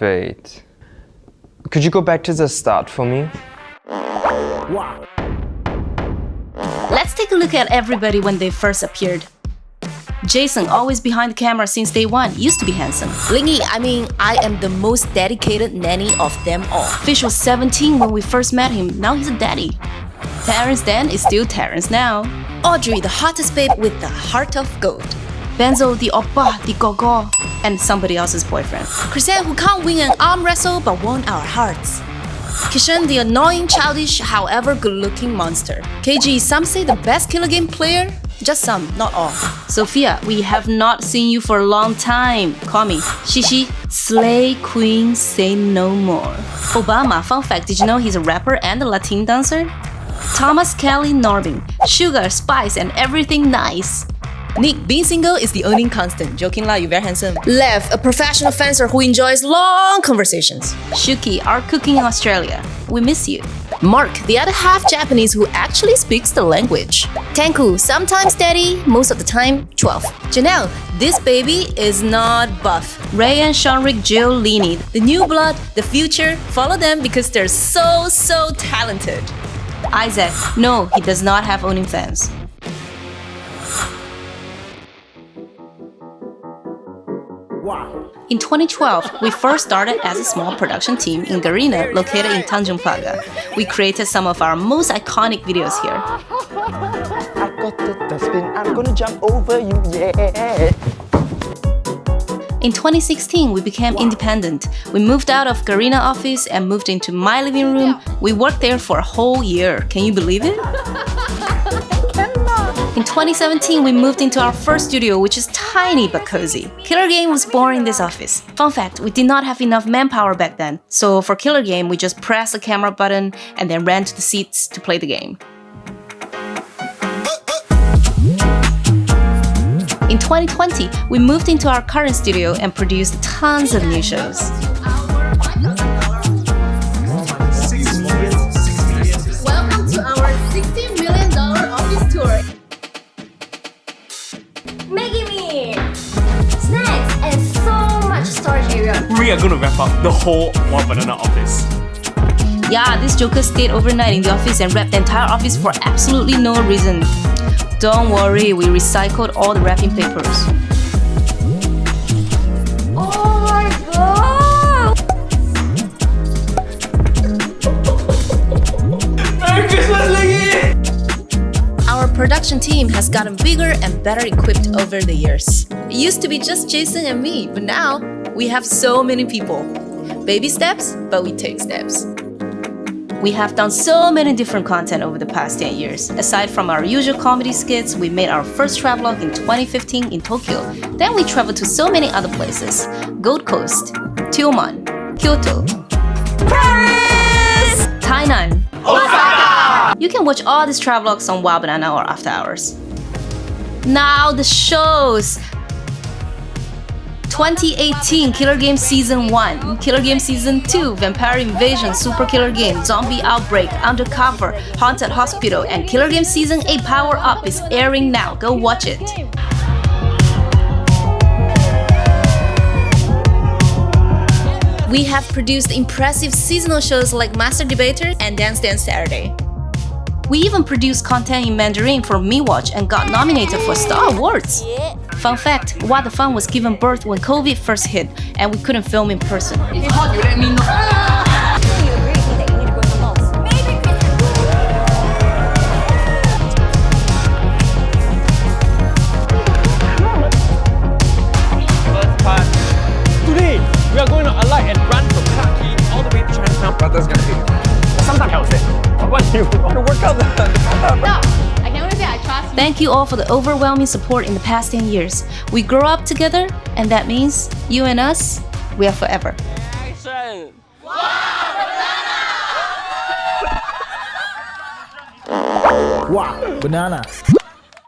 Wait. Could you go back to the start for me? Wow. Let's take a look at everybody when they first appeared. Jason, always behind the camera since day one, used to be handsome. Lingy, I mean, I am the most dedicated nanny of them all. Fish was 17 when we first met him, now he's a daddy. Terrence then is still Terrence now. Audrey, the hottest babe with the heart of gold. Benzo, the oppa, the gogo, and somebody else's boyfriend. Chrisanne, who can't win an arm wrestle but won our hearts. Kishan, the annoying, childish, however good-looking monster. KG, some say the best killer game player? Just some, not all. Sophia, we have not seen you for a long time. Call me. Shishi, Slay Queen, say no more. Obama, fun fact, did you know he's a rapper and a Latin dancer? Thomas Kelly Norbin, sugar, spice, and everything nice. Nick, being single is the only constant. Joking lah, you very handsome. Lev, a professional fencer who enjoys long conversations. Shuki, our cooking in Australia. We miss you. Mark, the other half Japanese who actually speaks the language. Tanku, sometimes steady, most of the time 12. Janelle, this baby is not buff. Ray and Seanric Giolini, The new blood, the future, follow them because they're so, so talented. Isaac, no, he does not have OnlyFans. In 2012, we first started as a small production team in Garina, located in Tanjong Pagar. We created some of our most iconic videos here. I got the dustbin, I'm gonna jump over you, yeah. In 2016, we became independent. We moved out of Garina office and moved into my living room. We worked there for a whole year. Can you believe it? In 2017, we moved into our first studio, which is tiny but cozy. Killer Game was born in this office. Fun fact, we did not have enough manpower back then, so for Killer Game, we just pressed the camera button and then ran to the seats to play the game. In 2020, we moved into our current studio and produced tons of new shows. We are gonna wrap up the whole One Banana office. Yeah, this joker stayed overnight in the office and wrapped the entire office for absolutely no reason. Don't worry, we recycled all the wrapping papers. Oh production team has gotten bigger and better equipped over the years. It used to be just Jason and me, but now we have so many people. Baby steps, but we take steps. We have done so many different content over the past 10 years. Aside from our usual comedy skits, we made our first travelogue in 2015 in Tokyo. Then we traveled to so many other places. Gold Coast, Tioman, Kyoto, Paris, Tainan, Osaka. You can watch all these travelogues on Wah!Banana or After Hours. Now the shows. 2018 Killer Game Season 1, Killer Game Season 2, Vampire Invasion, Super Killer Game, Zombie Outbreak, Undercover, Haunted Hospital, and Killer Game Season 8 Power Up is airing now. Go watch it. We have produced impressive seasonal shows like Master Debater and Dance Dance Saturday. We even produced content in Mandarin for MeWatch and got nominated for Star Awards. Fun fact, What the Fun was given birth when COVID first hit and we couldn't film in person. Today, we are going to alight and run from Clarke all the way to Chinatown. But that's gonna be. Sometimes I will say, what do you want to work out the, I can only say I trust you. Thank you all for the overwhelming support in the past 10 years. We grow up together, and that means you and us, we are forever. action? Wow, banana.